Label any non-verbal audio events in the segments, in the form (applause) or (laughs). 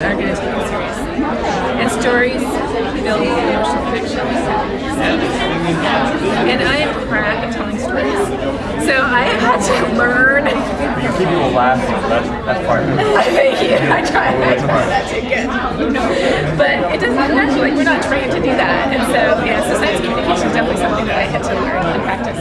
are going to take it seriously. And stories build emotional connections. And I am crap at telling stories. So I had to learn. You keep people laughing. That's, that's part of (laughs) it. Thank you. I try. I try not to get. But it doesn't naturally. Like we're not trained to do that. And so yeah. So science communication is definitely something that I had to learn and practice.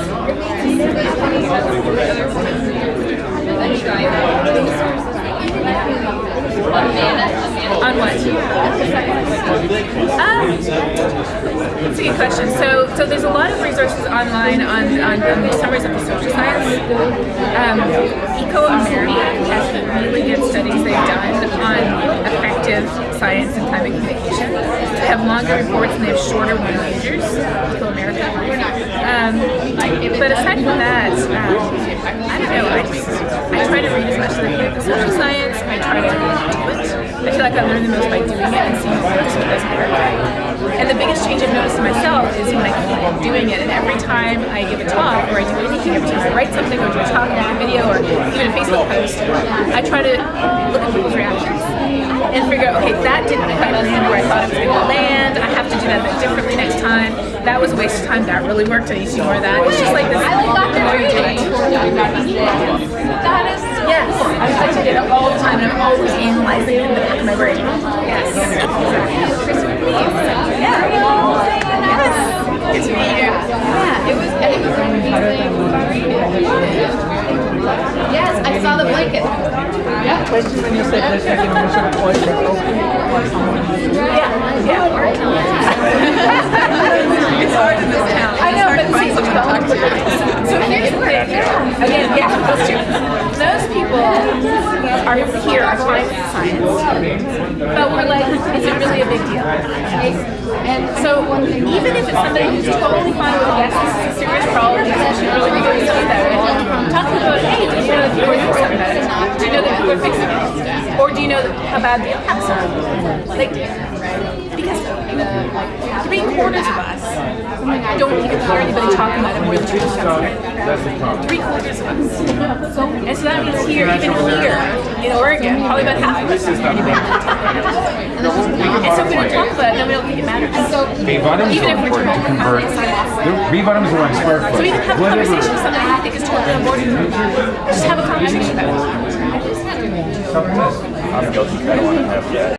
On what? Um, that's a good question. So, so there's a lot of resources online on, on, the summaries of the social science. Um, ecoAmerica has really good studies they've done on effective science and climate communication. They have longer reports and they have shorter one pagers. ecoAmerica. Um, but aside from that, um, I don't know. I I try to read as much as I can the social science. I try to do it. I feel like I learn the most by doing it and seeing what works and doesn't work. And the biggest change I've noticed in myself is when I keep doing it. And every time I give a talk or I do anything, every time I write something or do a talk, or a video, or even a Facebook post, I try to look at people's reactions and figure out, okay, that didn't quite land where I thought it was going to land. I have to do that a bit differently next time. That was a waste of time. That really worked. I need to do more of that. It's just like this. The more you do it. Yes, I do it all the time, and I'm always analyzing it in the back of my brain. Yes. Yeah. Yes. Good to meet you. Yeah, it was, and it was amazing. Yes, I blanket. Yeah. Question when you say let's make an emotional point for Yeah. Yeah. (laughs) it's hard in this town. I know, but find someone to talk to. (laughs) So here's the thing. Again, yeah, those two. Those people are here are fine with science, but we're like, is it really a big deal? And so even if it's somebody who's totally fine with yes, this is a serious problem, we should really be doing something about it. Talk to them about, hey, do you know that people are doing something about it? Do you know that people are fixing it? Or do you know how bad the impacts are? Like, because three quarters of us don't even hear anybody talking about it more than two percent. Three quarters of us. And so that means here, even here in Oregon, probably about half of us don't hear anybody talking about it. And so if we don't talk about it, then we don't think it matters. B vitamins Even are if we're important to convert. about it. Are one square foot. So even have a conversation with somebody you think is totally on board. Just have a conversation about it. I don't want to have yet.